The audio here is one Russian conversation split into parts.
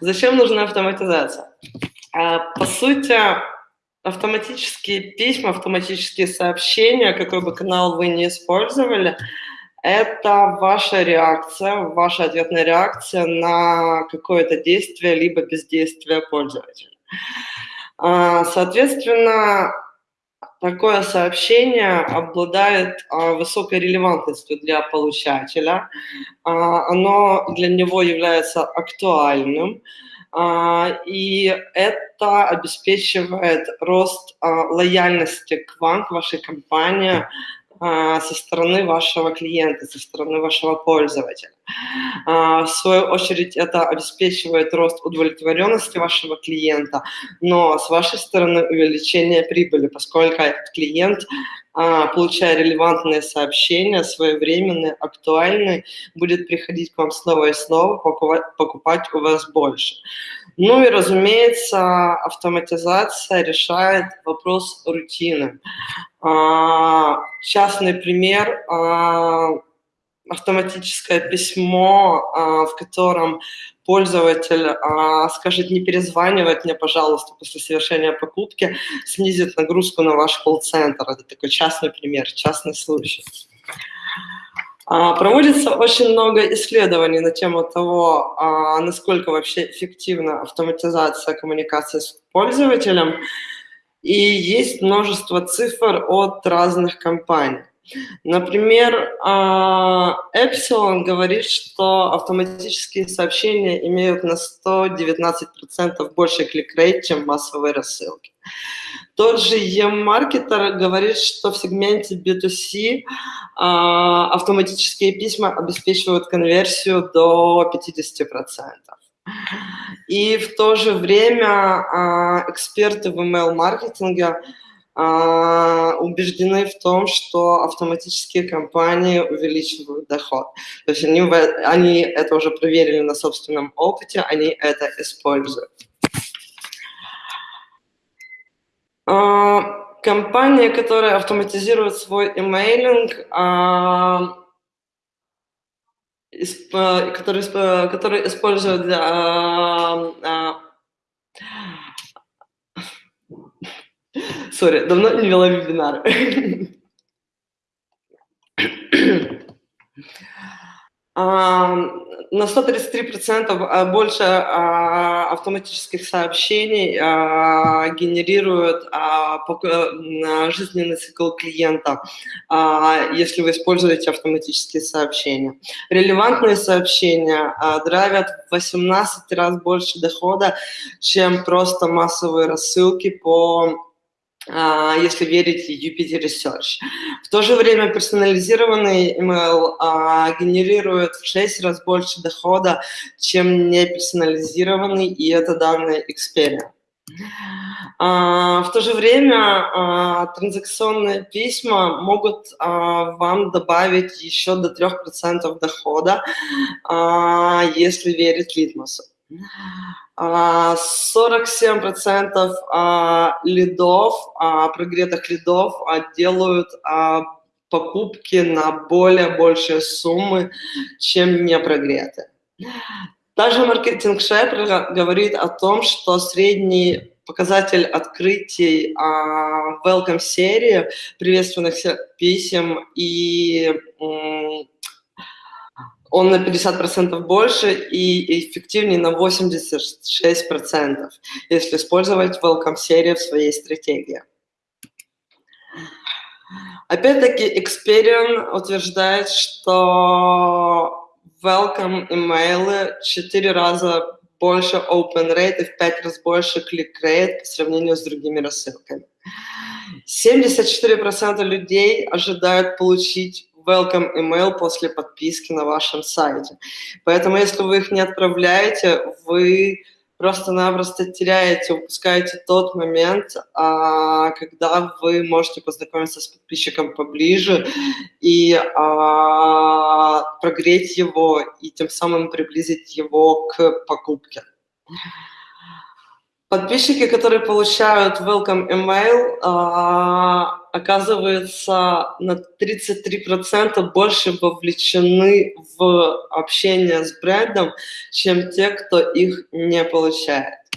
Зачем нужна автоматизация? А, по сути, автоматические письма, автоматические сообщения, какой бы канал вы не использовали, это ваша реакция, ваша ответная реакция на какое-то действие либо бездействие пользователя. А, соответственно, такое сообщение обладает а, высокой релевантностью для получателя, а, оно для него является актуальным, и это обеспечивает рост лояльности к вам, к вашей компании, а, со стороны вашего клиента, со стороны вашего пользователя. А, в свою очередь это обеспечивает рост удовлетворенности вашего клиента, но с вашей стороны увеличение прибыли, поскольку этот клиент, а, получая релевантные сообщения, своевременные, актуальные, будет приходить к вам снова и снова, покупать у вас больше. Ну и, разумеется, автоматизация решает вопрос рутины. А, частный пример а, – автоматическое письмо, а, в котором пользователь скажет не перезванивать мне, пожалуйста, после совершения покупки, снизит нагрузку на ваш колл-центр. Это такой частный пример, частный случай. Проводится очень много исследований на тему того, насколько вообще эффективна автоматизация коммуникации с пользователем. И есть множество цифр от разных компаний. Например, а, Epsilon говорит, что автоматические сообщения имеют на 119% больше клик-рейт, чем массовые рассылки. Тот же E-маркетер говорит, что в сегменте B2C а, автоматические письма обеспечивают конверсию до 50%. И в то же время а, эксперты в email-маркетинге убеждены в том, что автоматические компании увеличивают доход. То есть они, они это уже проверили на собственном опыте, они это используют. А, компания, которая автоматизирует свой имейлинг, который, который используют для... А, сори, давно не вела вебинары. на 133% а, больше а, автоматических сообщений а, генерирует жизненный цикл клиента, если вы используете автоматические сообщения. Релевантные сообщения драйвят в 18 раз больше дохода, чем просто массовые рассылки по а, если верить UPT Research. В то же время персонализированный email а, генерирует в 6 раз больше дохода, чем неперсонализированный, и это данные Experian. А, в то же время а, транзакционные письма могут а, вам добавить еще до 3% дохода, а, если верить Литмусу. 47% а, а, лидов, а, прогретых лидов делают покупки на более большие суммы, чем не прогретые. Также маркетинг Шепер говорит о том, что средний показатель открытий welcome серии, приветственных писем и он на 50% больше и эффективнее на 86%, если использовать welcome серию в своей стратегии. Опять-таки, Experian утверждает, что welcome имейлы 4 раза больше open rate и в 5 раз больше click rate по сравнению с другими рассылками. 74% людей ожидают получить welcome email после подписки на вашем сайте. Поэтому, если вы их не отправляете, вы просто-напросто теряете, упускаете тот момент, а, когда вы можете познакомиться с подписчиком поближе и а, прогреть его, и тем самым приблизить его к покупке. Подписчики, которые получают welcome email, а, оказывается, на 33% больше вовлечены в общение с брендом, чем те, кто их не получает.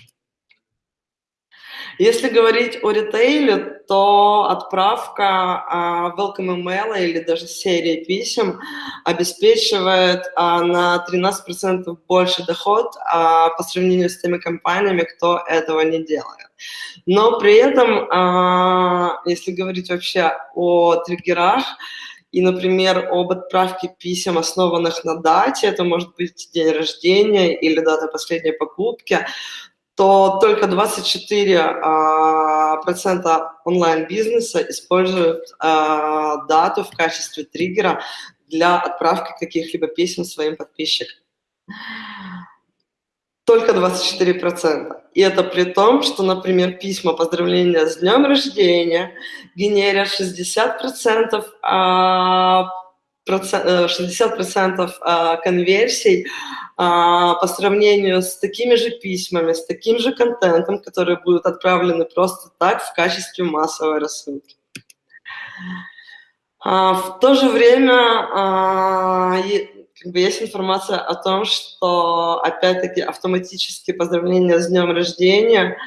Если говорить о ритейле, то отправка uh, welcome email или даже серии писем обеспечивает uh, на 13% больше доход uh, по сравнению с теми компаниями, кто этого не делает. Но при этом, если говорить вообще о триггерах, и, например, об отправке писем, основанных на дате, это может быть день рождения или дата последней покупки, то только 24% а, онлайн-бизнеса используют а, дату в качестве триггера для отправки каких-либо писем своим подписчикам. Только 24%. И это при том, что, например, письма поздравления с днем рождения генерят 60% 60% э, конверсий а, по сравнению с такими же письмами, с таким же контентом, которые будут отправлены просто так в качестве массовой рассылки. А, в то же время а, как бы есть информация о том, что, опять-таки, автоматические поздравления с днем рождения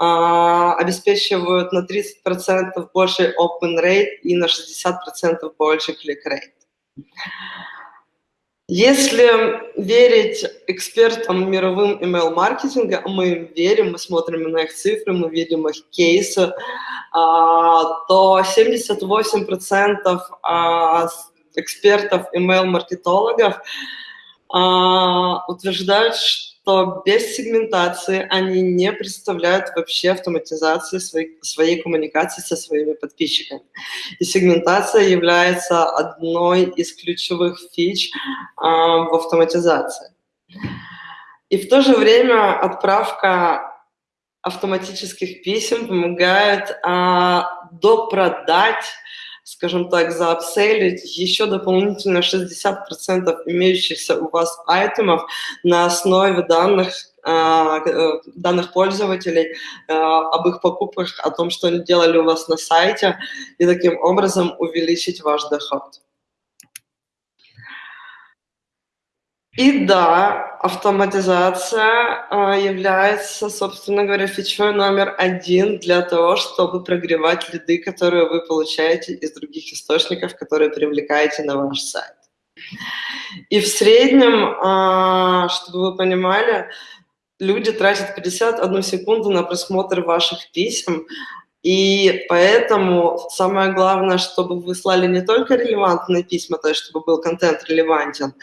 обеспечивают на 30% больше open rate и на 60% больше click rate. Если верить экспертам мировым email-маркетинга, мы им верим, мы смотрим на их цифры, мы видим их кейсы, а, то 78% а, экспертов email-маркетологов а, утверждают, что что без сегментации они не представляют вообще автоматизации своей, своей коммуникации со своими подписчиками. И сегментация является одной из ключевых фич а, в автоматизации. И в то же время отправка автоматических писем помогает а, допродать скажем так, заапселить еще дополнительно 60% имеющихся у вас айтемов на основе данных, а, э, данных пользователей а, об их покупках, о том, что они делали у вас на сайте, и таким образом увеличить ваш доход. И да, автоматизация э, является, собственно говоря, фичой номер один для того, чтобы прогревать лиды, которые вы получаете из других источников, которые привлекаете на ваш сайт. И в среднем, э, чтобы вы понимали, люди тратят 51 секунду на просмотр ваших писем, и поэтому самое главное, чтобы вы слали не только релевантные письма, то есть чтобы был контент релевантен,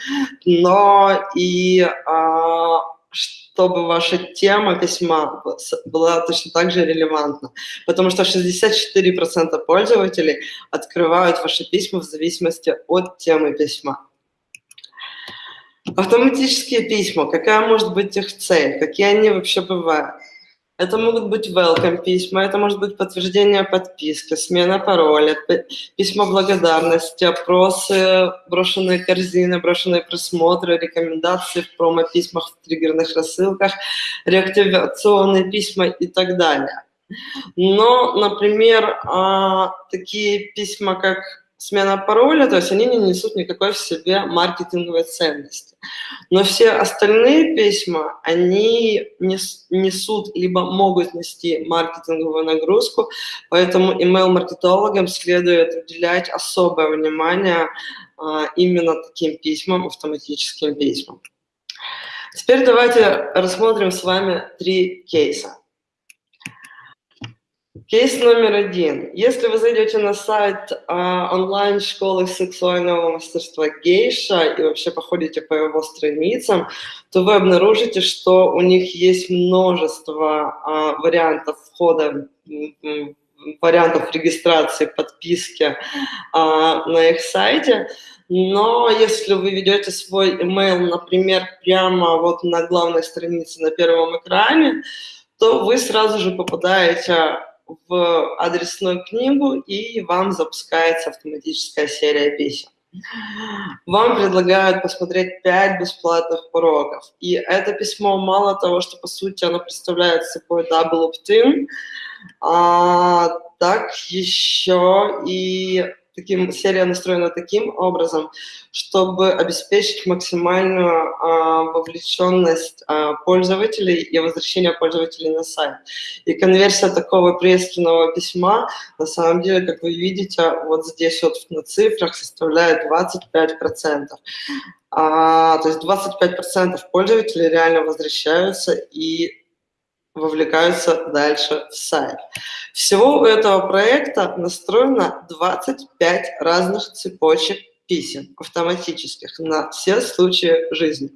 но и а, чтобы ваша тема письма была точно так же релевантна. Потому что 64% пользователей открывают ваши письма в зависимости от темы письма. Автоматические письма, какая может быть их цель, какие они вообще бывают? Это могут быть welcome письма, это может быть подтверждение подписки, смена пароля, письма благодарности, опросы, брошенные корзины, брошенные просмотры, рекомендации в промо-письмах, в триггерных рассылках, реактивационные письма и так далее. Но, например, а, такие письма, как смена пароля, то есть они не несут никакой в себе маркетинговой ценности. Но все остальные письма, они несут, либо могут нести маркетинговую нагрузку, поэтому email-маркетологам следует уделять особое внимание а, именно таким письмам, автоматическим письмам. Теперь давайте рассмотрим с вами три кейса. Кейс номер один. Если вы зайдете на сайт а, онлайн-школы сексуального мастерства Гейша и вообще походите по его страницам, то вы обнаружите, что у них есть множество а, вариантов входа, вариантов регистрации, подписки а, на их сайте. Но если вы ведете свой email, например, прямо вот на главной странице на первом экране, то вы сразу же попадаете в адресную книгу, и вам запускается автоматическая серия писем. Вам предлагают посмотреть 5 бесплатных уроков. И это письмо мало того, что по сути оно представляет собой double opt-in, а, так еще и таким, серия настроена таким образом, чтобы обеспечить максимальную а, вовлеченность а, пользователей и возвращение пользователей на сайт. И конверсия такого приветственного письма, на самом деле, как вы видите, вот здесь вот на цифрах составляет 25%. А, то есть 25% пользователей реально возвращаются и вовлекаются дальше в сайт. Всего у этого проекта настроено 25 разных цепочек писем автоматических на все случаи жизни.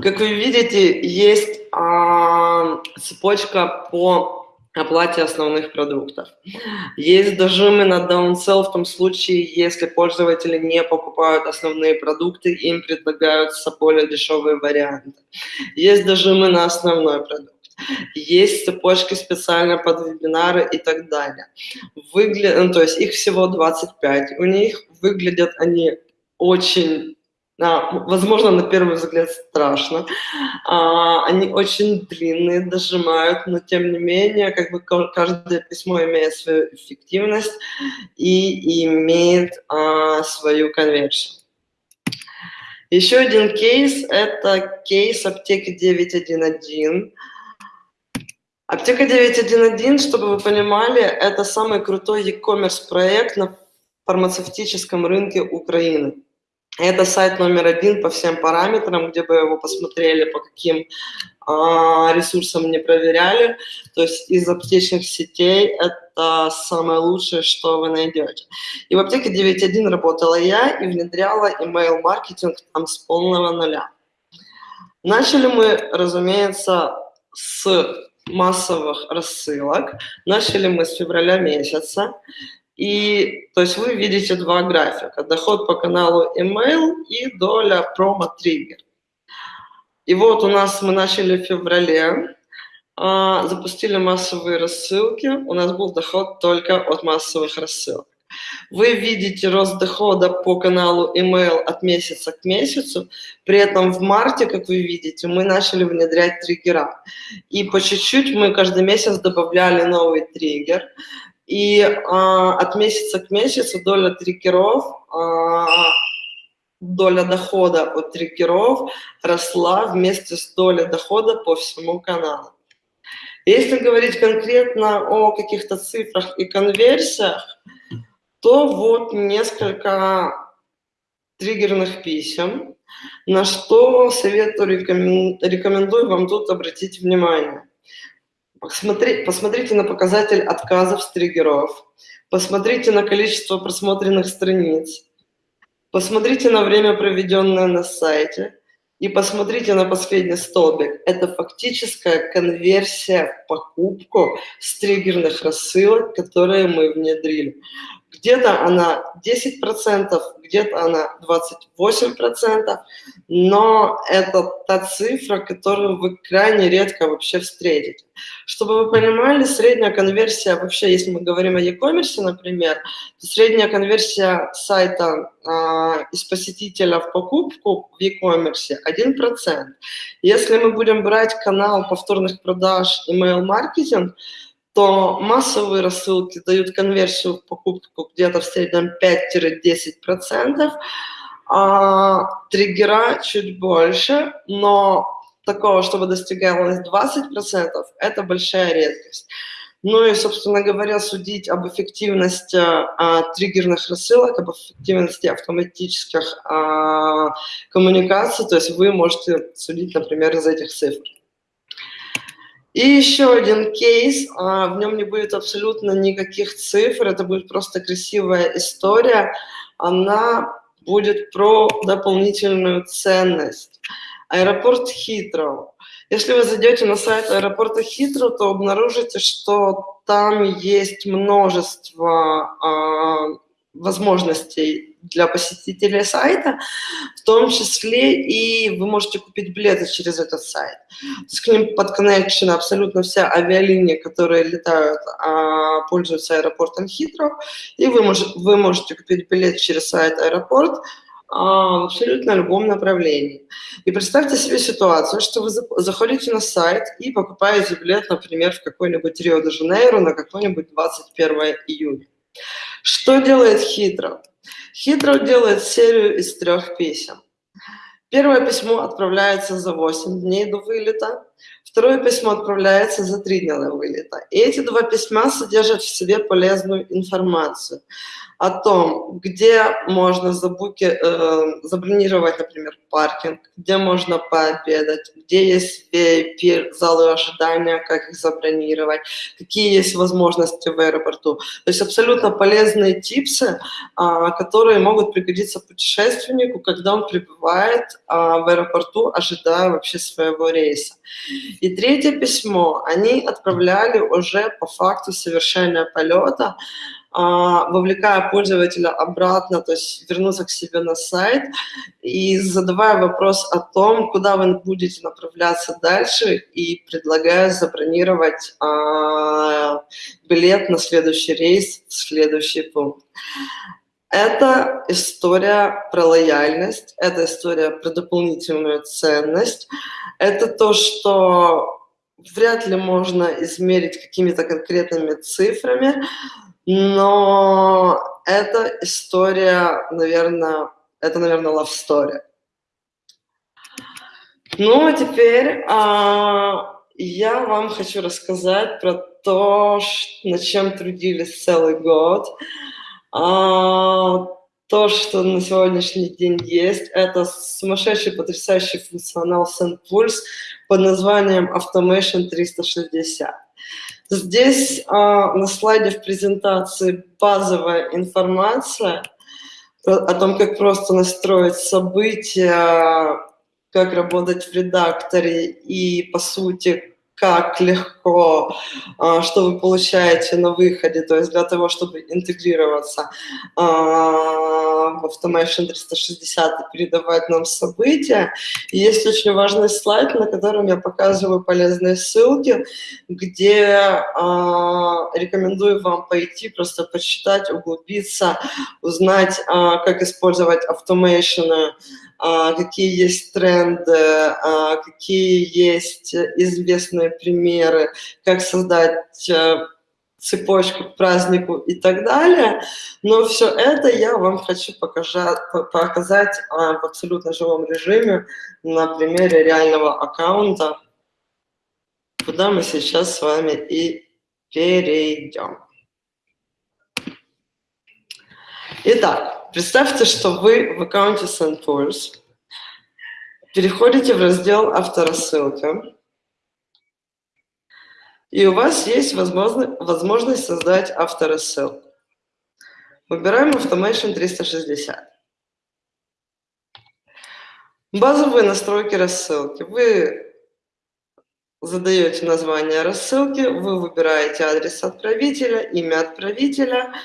Как вы видите, есть а, цепочка по оплате основных продуктов. Есть дожимы на downsell в том случае, если пользователи не покупают основные продукты, им предлагаются более дешевые варианты. Есть дожимы на основной продукт. Есть цепочки специально под вебинары и так далее. Выгля... Ну, то есть их всего 25. У них выглядят они очень возможно, на первый взгляд страшно. А, они очень длинные, дожимают, но тем не менее, как бы каждое письмо имеет свою эффективность и имеет а, свою конверсию. Еще один кейс – это кейс аптеки 911. Аптека 911, чтобы вы понимали, это самый крутой e-commerce проект на фармацевтическом рынке Украины. Это сайт номер один по всем параметрам, где бы его посмотрели, по каким а, ресурсам не проверяли. То есть из аптечных сетей это самое лучшее, что вы найдете. И в аптеке 9.1 работала я и внедряла email-маркетинг там с полного нуля. Начали мы, разумеется, с массовых рассылок. Начали мы с февраля месяца. И, то есть вы видите два графика. Доход по каналу email и доля промо-триггер. И вот у нас мы начали в феврале, а, запустили массовые рассылки. У нас был доход только от массовых рассылок. Вы видите рост дохода по каналу email от месяца к месяцу. При этом в марте, как вы видите, мы начали внедрять триггера. И по чуть-чуть мы каждый месяц добавляли новый триггер. И а, от месяца к месяцу доля триггеров, а, доля дохода от триггеров росла вместе с долей дохода по всему каналу. Если говорить конкретно о каких-то цифрах и конверсиях, то вот несколько триггерных писем, на что советую, рекомендую вам тут обратить внимание. Посмотри, посмотрите на показатель отказов с триггеров, посмотрите на количество просмотренных страниц, посмотрите на время, проведенное на сайте, и посмотрите на последний столбик. Это фактическая конверсия в покупку с триггерных рассылок, которые мы внедрили. Где-то она 10%, где-то она 28%, но это та цифра, которую вы крайне редко вообще встретите. Чтобы вы понимали, средняя конверсия, вообще, если мы говорим о e-commerce, например, то средняя конверсия сайта э, из посетителя в покупку в e-commerce 1%. Если мы будем брать канал повторных продаж email-маркетинг, то массовые рассылки дают конверсию в покупку где-то в среднем 5-10%, а триггера чуть больше, но такого, чтобы достигалось 20%, это большая редкость. Ну и, собственно говоря, судить об эффективности а, триггерных рассылок, об эффективности автоматических а, коммуникаций, то есть вы можете судить, например, из этих цифр. И еще один кейс, а, в нем не будет абсолютно никаких цифр, это будет просто красивая история. Она будет про дополнительную ценность. Аэропорт Хитроу. Если вы зайдете на сайт аэропорта Хитроу, то обнаружите, что там есть множество а, возможностей для посетителей сайта, в том числе и вы можете купить билеты через этот сайт. С ним подконнекшены абсолютно вся авиалинии, которые летают, а, пользуются аэропортом Хитро, и вы, мож, вы можете купить билет через сайт аэропорт, а, в абсолютно любом направлении. И представьте себе ситуацию, что вы заходите на сайт и покупаете билет, например, в какой-нибудь Рио-де-Жанейро на какой-нибудь 21 июня. Что делает Хитро? Хитро делает серию из трех писем. Первое письмо отправляется за 8 дней до вылета, второе письмо отправляется за 3 дня до вылета. И эти два письма содержат в себе полезную информацию о том, где можно забуки, э, забронировать, например, паркинг, где можно пообедать, где есть VIP, залы ожидания, как их забронировать, какие есть возможности в аэропорту. То есть абсолютно полезные типсы, э, которые могут пригодиться путешественнику, когда он прибывает э, в аэропорту, ожидая вообще своего рейса. И третье письмо они отправляли уже по факту совершения полета, а, вовлекая пользователя обратно, то есть вернуться к себе на сайт и задавая вопрос о том, куда вы будете направляться дальше и предлагая забронировать а, билет на следующий рейс следующий пункт. Это история про лояльность, это история про дополнительную ценность, это то, что вряд ли можно измерить какими-то конкретными цифрами, но эта история, наверное, это, наверное, love story. Ну, а теперь а, я вам хочу рассказать про то, над чем трудились целый год. А, то, что на сегодняшний день есть, это сумасшедший, потрясающий функционал SendPulse под названием Automation 360. Здесь а, на слайде в презентации базовая информация о том, как просто настроить события, как работать в редакторе и, по сути, как легко, а, что вы получаете на выходе, то есть для того, чтобы интегрироваться а, в Automation 360 и передавать нам события. И есть очень важный слайд, на котором я показываю полезные ссылки, где а, рекомендую вам пойти, просто почитать, углубиться, узнать, как использовать Automation а, какие есть тренды, а, какие есть известные примеры, как создать э, цепочку к празднику и так далее. Но все это я вам хочу показать, показать а, в абсолютно живом режиме на примере реального аккаунта, куда мы сейчас с вами и перейдем. Итак, Представьте, что вы в аккаунте SendPulse, переходите в раздел «Авторассылка», и у вас есть возможность, возможность создать авторассылку. Выбираем Automation 360. Базовые настройки рассылки. Вы задаете название рассылки, вы выбираете адрес отправителя, имя отправителя –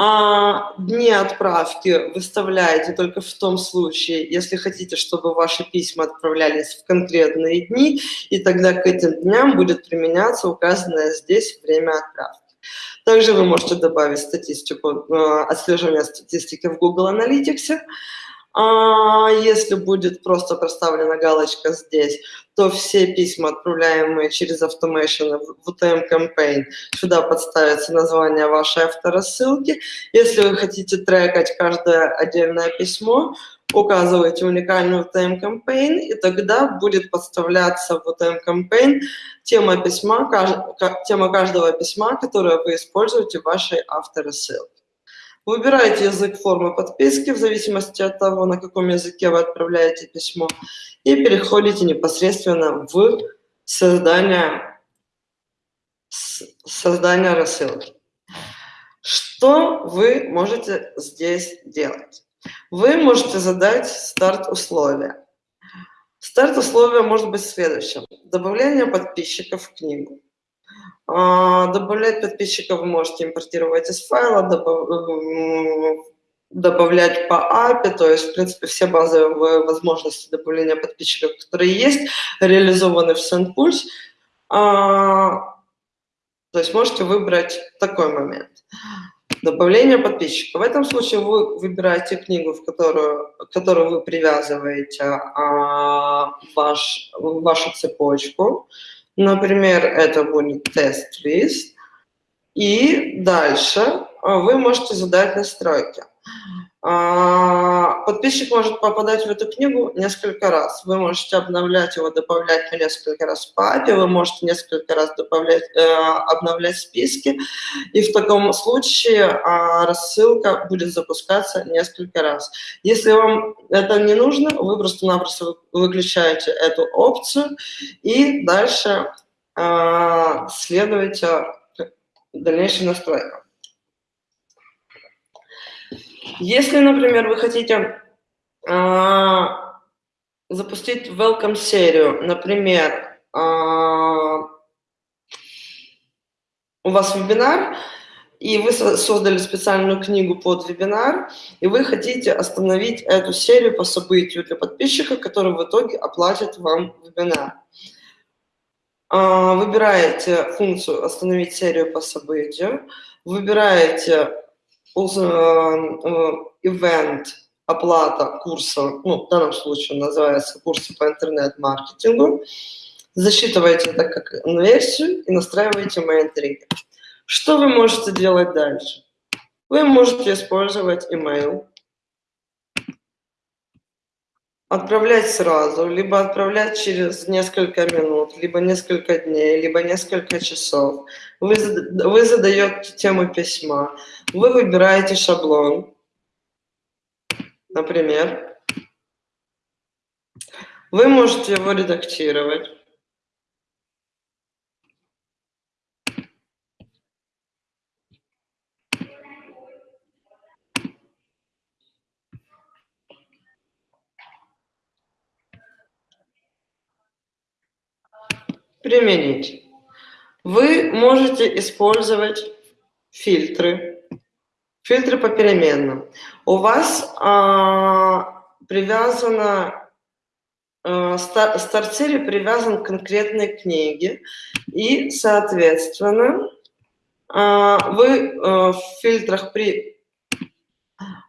а дни отправки выставляете только в том случае, если хотите, чтобы ваши письма отправлялись в конкретные дни, и тогда к этим дням будет применяться указанное здесь время отправки. Также вы можете добавить статистику, э, отслеживание статистики в Google Analytics, а если будет просто проставлена галочка здесь, то все письма, отправляемые через Automation в UTM Campaign, сюда подставится название вашей авторассылки. Если вы хотите трекать каждое отдельное письмо, указываете уникальный UTM Campaign, и тогда будет подставляться в UTM Campaign тема, письма, тема каждого письма, которое вы используете в вашей авторассылке. Выбираете язык формы подписки в зависимости от того, на каком языке вы отправляете письмо, и переходите непосредственно в создание, создание рассылки. Что вы можете здесь делать? Вы можете задать старт-условия. Старт-условия может быть следующим. Добавление подписчиков в книгу. А, добавлять подписчиков вы можете импортировать из файла, добавлять по API, то есть, в принципе, все базовые возможности добавления подписчиков, которые есть, реализованы в SendPulse. А, то есть можете выбрать такой момент. Добавление подписчика. В этом случае вы выбираете книгу, в которую, которую вы привязываете а, ваш, вашу цепочку. Например, это будет тест-лист. И дальше вы можете задать настройки. А, подписчик может попадать в эту книгу несколько раз. Вы можете обновлять его, добавлять по несколько раз в папе, вы можете несколько раз добавлять, э, обновлять списки, и в таком случае а, рассылка будет запускаться несколько раз. Если вам это не нужно, вы просто-напросто выключаете эту опцию и дальше а, следуете дальнейшим настройкам. Если, например, вы хотите э, запустить welcome серию, например, э, у вас вебинар, и вы создали специальную книгу под вебинар, и вы хотите остановить эту серию по событию для подписчика, который в итоге оплатит вам вебинар. Выбираете функцию «Остановить серию по событию», выбираете event э, оплата курса, ну, в данном случае называется курсы по интернет-маркетингу, засчитываете это как версию и настраиваете trigger. Что вы можете делать дальше? Вы можете использовать email, отправлять сразу, либо отправлять через несколько минут, либо несколько дней, либо несколько часов. Вы, вы задаете тему письма, вы выбираете шаблон, например. Вы можете его редактировать. Применить. Вы можете использовать фильтры, фильтры по переменным. У вас а, привязано, а, стар, стартире привязан к конкретной книге, и, соответственно, а, вы а, в фильтрах при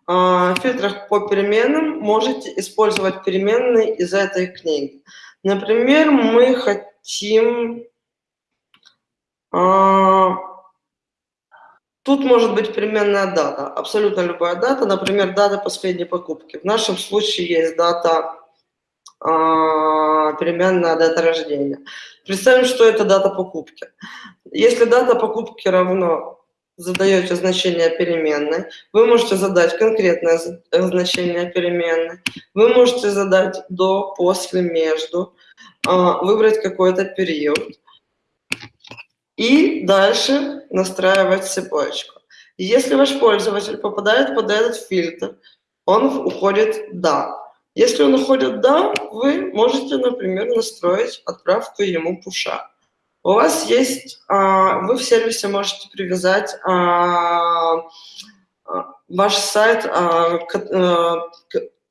а, в фильтрах по переменным можете использовать переменные из этой книги. Например, мы хотим хотим... А, тут может быть переменная дата, абсолютно любая дата, например, дата последней покупки. В нашем случае есть дата, а, переменная дата рождения. Представим, что это дата покупки. Если дата покупки равно задаете значение переменной, вы можете задать конкретное значение переменной, вы можете задать до, после, между, а, выбрать какой-то период и дальше настраивать цепочку. Если ваш пользователь попадает под этот фильтр, он уходит «да». Если он уходит «да», вы можете, например, настроить отправку ему пуша. У вас есть, а, вы в сервисе можете привязать а, ваш сайт к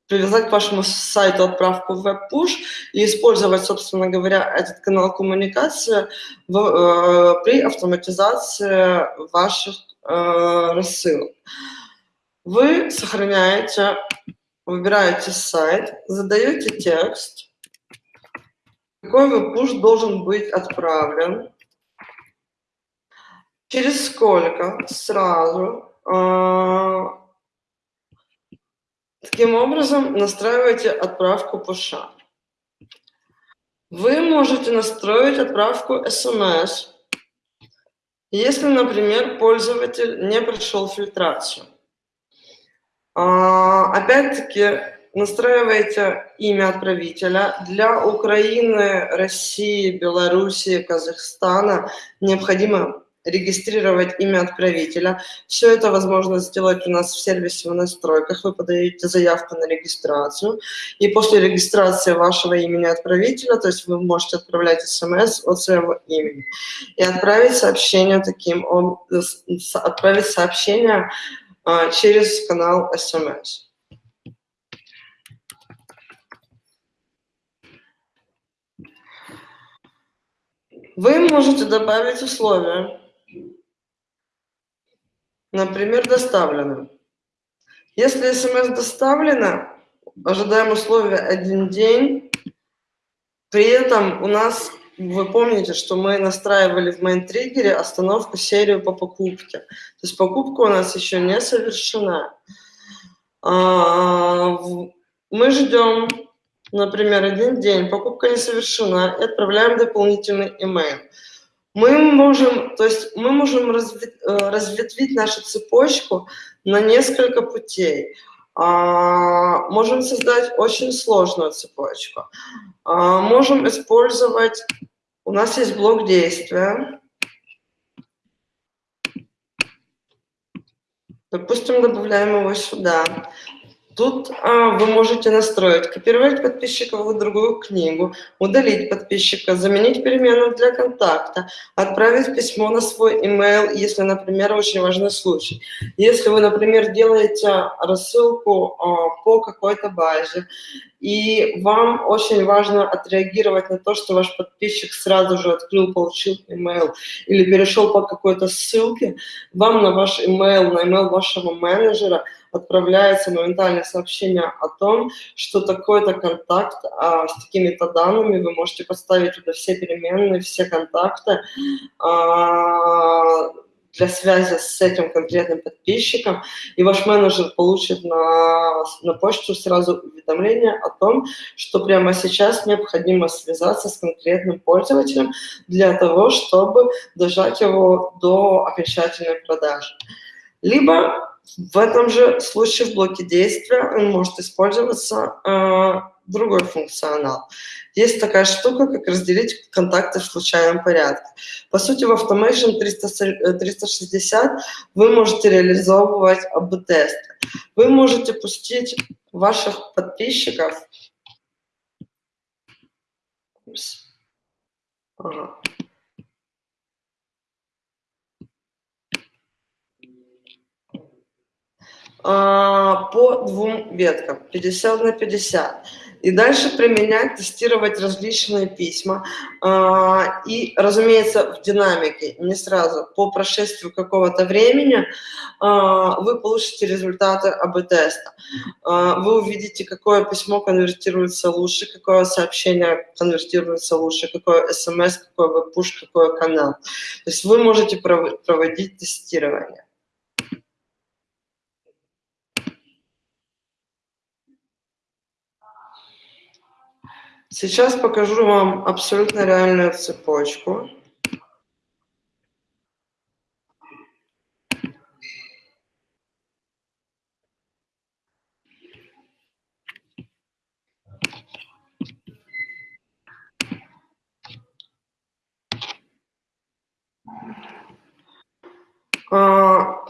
привязать к вашему сайту отправку в веб-пуш и использовать, собственно говоря, этот канал коммуникации э, при автоматизации ваших э, рассылок. Вы сохраняете, выбираете сайт, задаете текст, какой веб-пуш должен быть отправлен, через сколько, сразу, э, Таким образом, настраивайте отправку пуша. Вы можете настроить отправку SMS, если, например, пользователь не прошел фильтрацию. А, опять-таки, настраивайте имя отправителя. Для Украины, России, Белоруссии, Казахстана необходимо регистрировать имя отправителя. Все это возможно сделать у нас в сервисе в настройках. Вы подаете заявку на регистрацию, и после регистрации вашего имени отправителя, то есть вы можете отправлять смс от своего имени и отправить сообщение таким, отправить сообщение а, через канал смс. Вы можете добавить условия. Например, доставлено. Если смс доставлено, ожидаем условия один день. При этом у нас, вы помните, что мы настраивали в main триггере остановку серию по покупке. То есть покупка у нас еще не совершена. А, мы ждем, например, один день, покупка не совершена, и отправляем дополнительный email. Мы можем, то есть мы можем э, разветвить нашу цепочку на несколько путей. А, можем создать очень сложную цепочку. А, можем использовать, у нас есть блок действия. Допустим, добавляем его сюда. Тут а, вы можете настроить, копировать подписчика в другую книгу, удалить подписчика, заменить перемену для контакта, отправить письмо на свой email, если, например, очень важный случай. Если вы, например, делаете рассылку а, по какой-то базе, и вам очень важно отреагировать на то, что ваш подписчик сразу же открыл, получил email или перешел по какой-то ссылке, вам на ваш email, на email вашего менеджера – отправляется моментальное сообщение о том, что такой-то контакт а, с такими-то данными, вы можете поставить туда все переменные, все контакты, а, для связи с этим конкретным подписчиком, и ваш менеджер получит на, на почту сразу уведомление о том, что прямо сейчас необходимо связаться с конкретным пользователем для того, чтобы дожать его до окончательной продажи. Либо в этом же случае в блоке действия может использоваться э, другой функционал. Есть такая штука, как разделить контакты в случайном порядке. По сути, в Automation 360 вы можете реализовывать АБ-тесты. Вы можете пустить ваших подписчиков Ага. По двум веткам, 50 на 50. И дальше применять, тестировать различные письма. А, и, разумеется, в динамике, не сразу, по прошествию какого-то времени а, вы получите результаты АБ-теста. Вы увидите, какое письмо конвертируется лучше, какое сообщение конвертируется лучше, какое смс, какой веб-пуш, какой канал. То есть вы можете проводить тестирование. Сейчас покажу вам абсолютно реальную цепочку.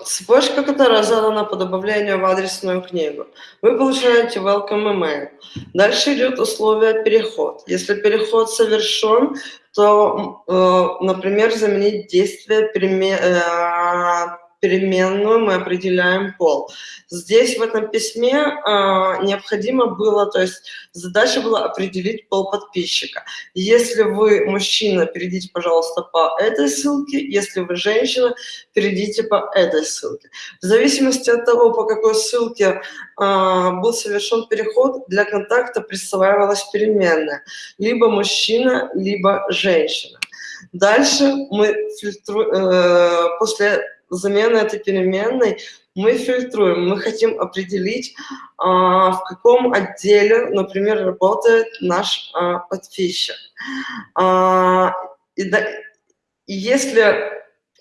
Цепочка, которая задана по добавлению в адресную книгу. Вы получаете welcome email. Дальше идет условие переход. Если переход совершен, то, э, например, заменить действие э, переменную мы определяем пол. Здесь в этом письме э, необходимо было, то есть задача была определить пол подписчика. Если вы мужчина, перейдите, пожалуйста, по этой ссылке, если вы женщина, перейдите по этой ссылке. В зависимости от того, по какой ссылке э, был совершен переход, для контакта присваивалась переменная. Либо мужчина, либо женщина. Дальше мы фильтруем, э, после замены этой переменной мы фильтруем, мы хотим определить, а, в каком отделе, например, работает наш а, подписчик. А, и если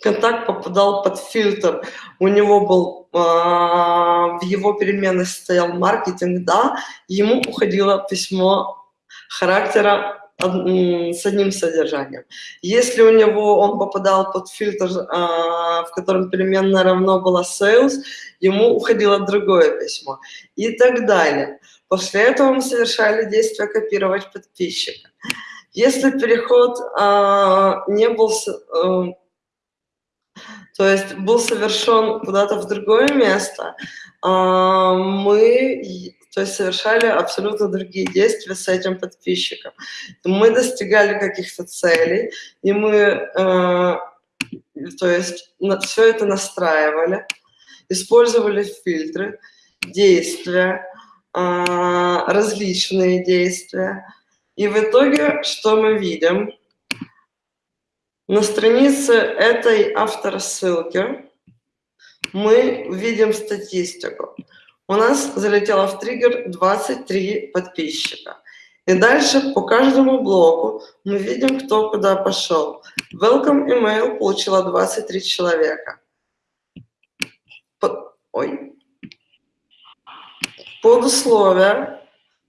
контакт попадал под фильтр, у него был, в его переменной стоял маркетинг, да, ему уходило письмо характера с одним содержанием. Если у него он попадал под фильтр, а, в котором переменная равно была sales, ему уходило другое письмо и так далее. После этого мы совершали действие копировать подписчика. Если переход а, не был, а, то есть был совершен куда-то в другое место, а, мы то есть совершали абсолютно другие действия с этим подписчиком. Мы достигали каких-то целей, и мы, э, то есть, на, все это настраивали. использовали фильтры, действия, а, различные действия. И в итоге что мы видим? На странице этой авторассылки мы видим статистику. У нас залетело в триггер 23 подписчика. И дальше по каждому блоку мы видим, кто куда пошел. Welcome email получила 23 человека. По, ой. Под условия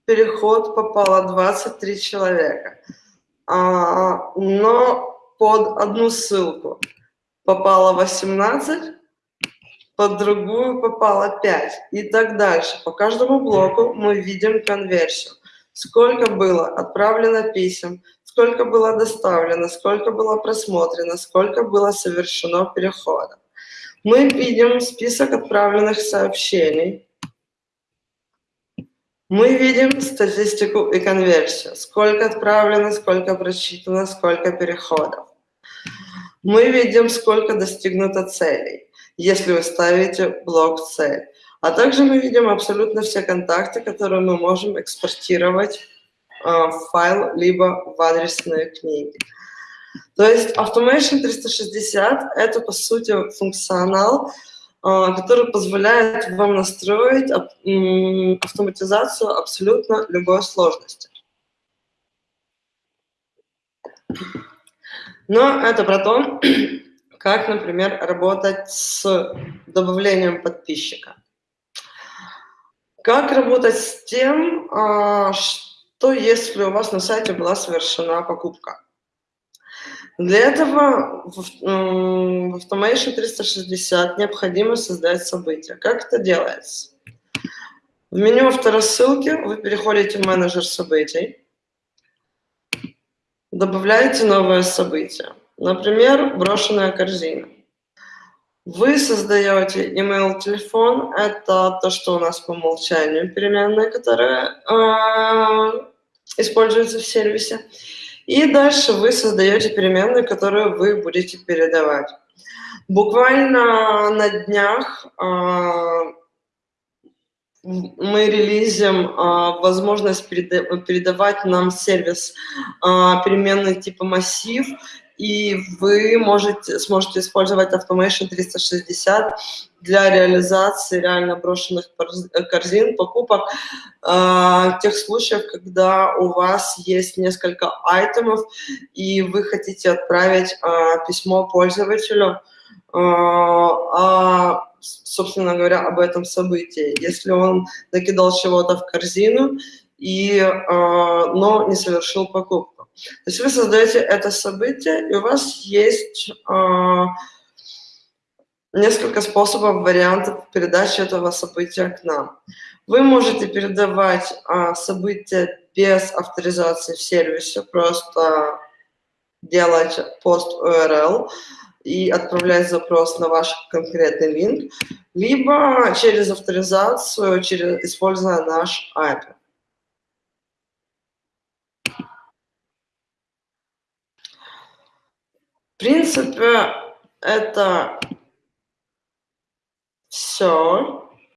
переход попало 23 человека. А, но под одну ссылку попало 18, под другую попало 5 и так дальше. По каждому блоку мы видим конверсию. Сколько было отправлено писем, сколько было доставлено, сколько было просмотрено, сколько было совершено переходов. Мы видим список отправленных сообщений. Мы видим статистику и конверсию. Сколько отправлено, сколько прочитано, сколько переходов. Мы видим, сколько достигнуто целей если вы ставите блок цель. А также мы видим абсолютно все контакты, которые мы можем экспортировать э, в файл, либо в адресные книги. То есть Automation 360 – это, по сути, функционал, э, который позволяет вам настроить автоматизацию абсолютно любой сложности. Но это про то, как, например, работать с добавлением подписчика. Как работать с тем, а, что если у вас на сайте была совершена покупка. Для этого в Automation 360 необходимо создать событие. Как это делается? В меню авторассылки вы переходите в менеджер событий, добавляете новое событие. Например, брошенная корзина. Вы создаете email телефон, это то, что у нас по умолчанию переменная, которая э, используется в сервисе. И дальше вы создаете переменную, которую вы будете передавать. Буквально на днях э, мы релизим э, возможность переда передавать нам сервис э, переменной типа массив и вы можете, сможете использовать Automation 360 для реализации реально брошенных корзин, покупок, э, тех случаев, когда у вас есть несколько айтемов, и вы хотите отправить э, письмо пользователю, э, а, собственно говоря, об этом событии. Если он накидал чего-то в корзину, и, э, но не совершил покупку. То есть вы создаете это событие, и у вас есть э, несколько способов, вариантов передачи этого события к нам. Вы можете передавать э, события без авторизации в сервисе, просто делать пост URL и отправлять запрос на ваш конкретный линк, либо через авторизацию, через, используя наш API. Принципе, это все.